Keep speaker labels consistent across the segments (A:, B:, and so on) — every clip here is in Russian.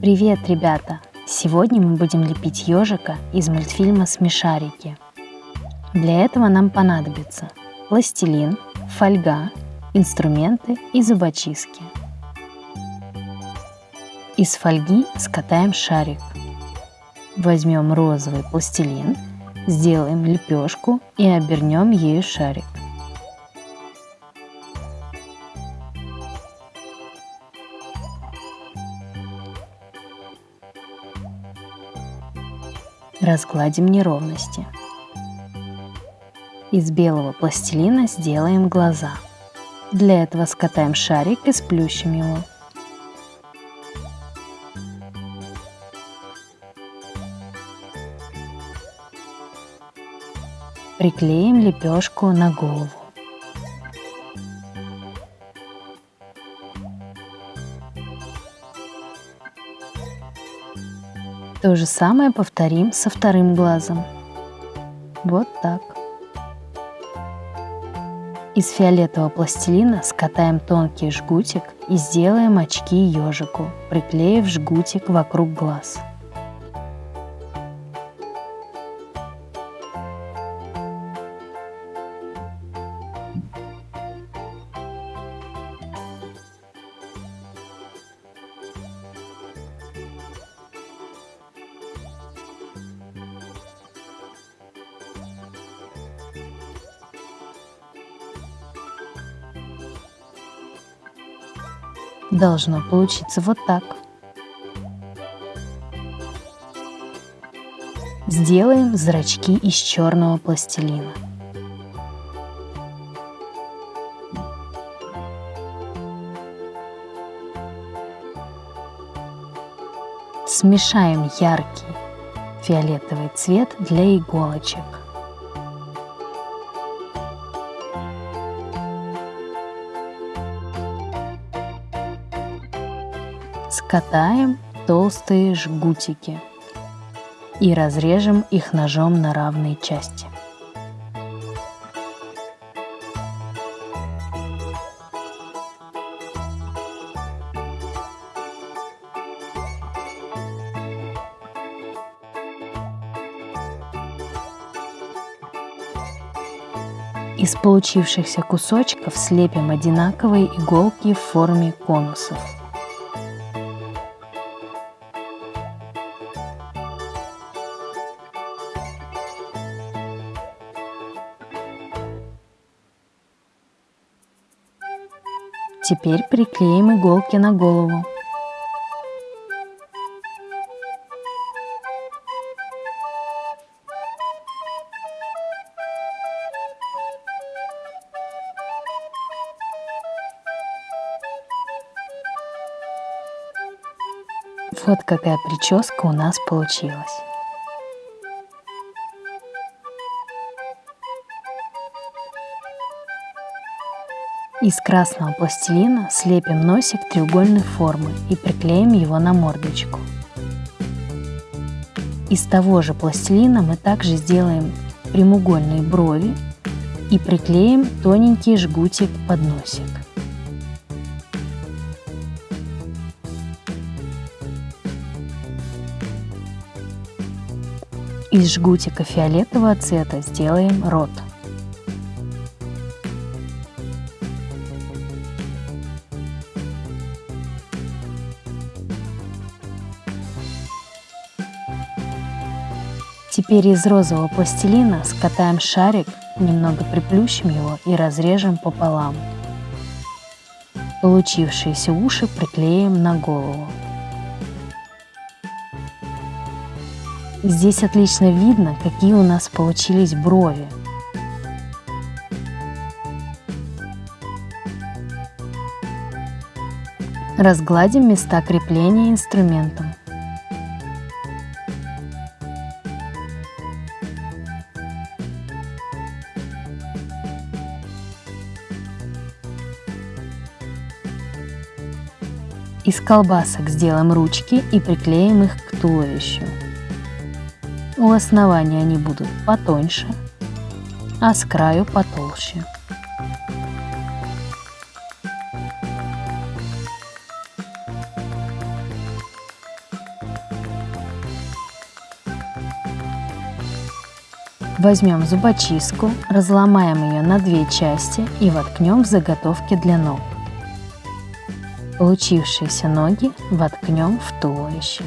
A: Привет, ребята! Сегодня мы будем лепить ежика из мультфильма «Смешарики». Для этого нам понадобится пластилин, фольга, инструменты и зубочистки. Из фольги скатаем шарик. Возьмем розовый пластилин, сделаем лепешку и обернем ею шарик. Разгладим неровности. Из белого пластилина сделаем глаза. Для этого скатаем шарик и сплющим его. Приклеим лепешку на голову. То же самое повторим со вторым глазом. Вот так. Из фиолетового пластилина скатаем тонкий жгутик и сделаем очки ежику, приклеив жгутик вокруг глаз. Должно получиться вот так. Сделаем зрачки из черного пластилина. Смешаем яркий фиолетовый цвет для иголочек. Скатаем толстые жгутики и разрежем их ножом на равные части. Из получившихся кусочков слепим одинаковые иголки в форме конусов. Теперь приклеим иголки на голову. Вот какая прическа у нас получилась. Из красного пластилина слепим носик треугольной формы и приклеим его на мордочку. Из того же пластилина мы также сделаем прямоугольные брови и приклеим тоненький жгутик под носик. Из жгутика фиолетового цвета сделаем рот. Теперь из розового пластилина скатаем шарик, немного приплющим его и разрежем пополам. Получившиеся уши приклеим на голову. Здесь отлично видно, какие у нас получились брови. Разгладим места крепления инструментом. Из колбасок сделаем ручки и приклеим их к туловищу. У основания они будут потоньше, а с краю потолще. Возьмем зубочистку, разломаем ее на две части и воткнем в заготовки для ног. Получившиеся ноги воткнем в туловище.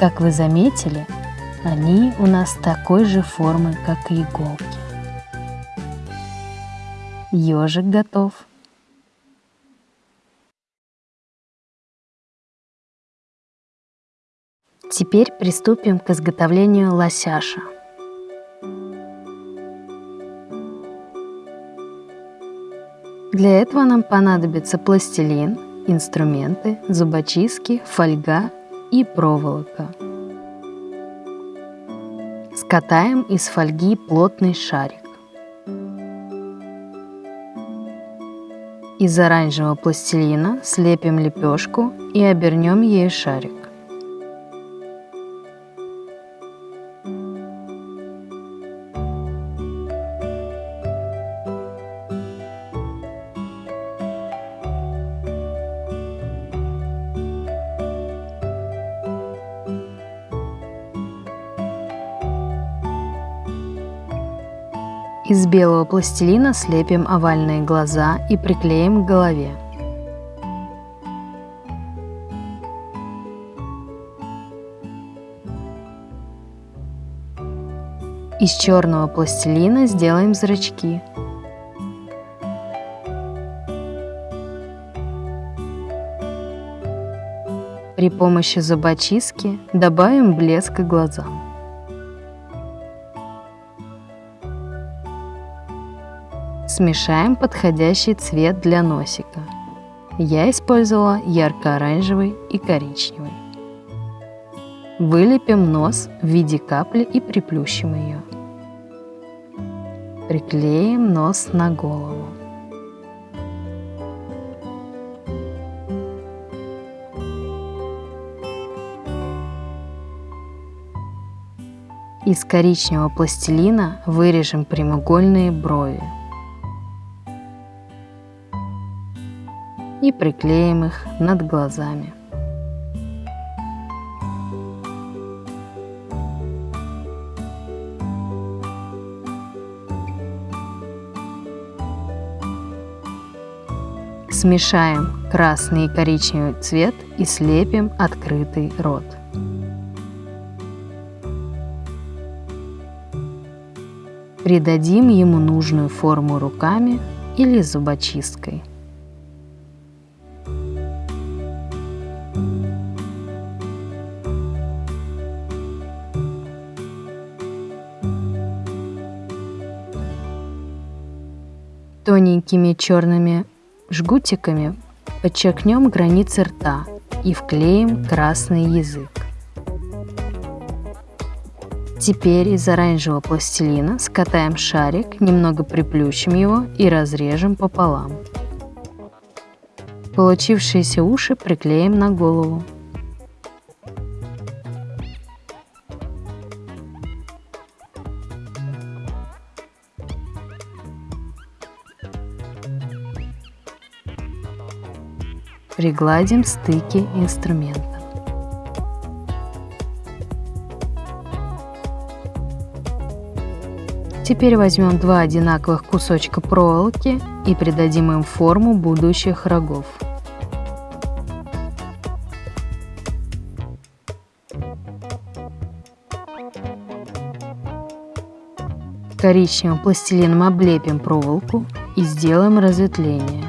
A: Как вы заметили, они у нас такой же формы, как и иголки. Ежик готов. Теперь приступим к изготовлению лосяша. Для этого нам понадобится пластилин, инструменты, зубочистки, фольга и проволока. Скатаем из фольги плотный шарик. Из оранжевого пластилина слепим лепешку и обернем ею шарик. Из белого пластилина слепим овальные глаза и приклеим к голове. Из черного пластилина сделаем зрачки. При помощи зубочистки добавим блеск глазам. Смешаем подходящий цвет для носика. Я использовала ярко-оранжевый и коричневый. Вылепим нос в виде капли и приплющим ее. Приклеим нос на голову. Из коричневого пластилина вырежем прямоугольные брови. И приклеим их над глазами. Смешаем красный и коричневый цвет и слепим открытый рот. Придадим ему нужную форму руками или зубочисткой. Тоненькими черными жгутиками подчеркнем границы рта и вклеим красный язык. Теперь из оранжевого пластилина скатаем шарик, немного приплющим его и разрежем пополам. Получившиеся уши приклеим на голову. Пригладим стыки инструмента. Теперь возьмем два одинаковых кусочка проволоки и придадим им форму будущих рогов. Коричневым пластилином облепим проволоку и сделаем разветвление.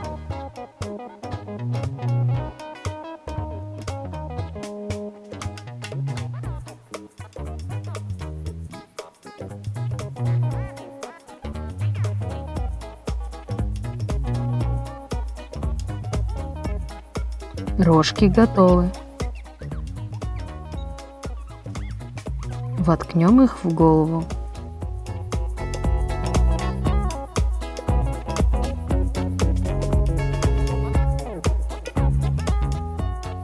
A: Рожки готовы. Воткнем их в голову.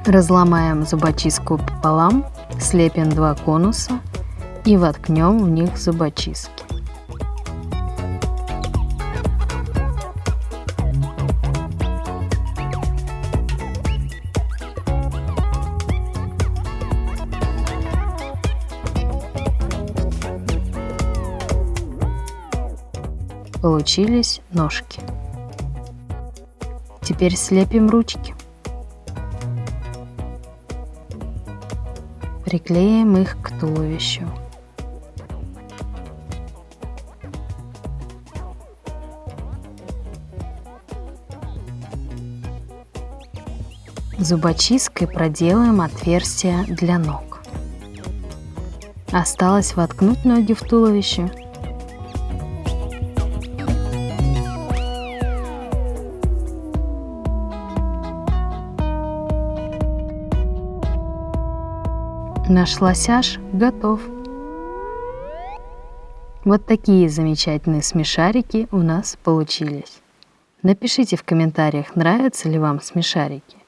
A: Разломаем зубочистку пополам, слепим два конуса и воткнем в них зубочистки. Получились ножки. Теперь слепим ручки. Приклеим их к туловищу. Зубочисткой проделаем отверстие для ног. Осталось воткнуть ноги в туловище. Наш лосяж готов. Вот такие замечательные смешарики у нас получились. Напишите в комментариях, нравятся ли вам смешарики.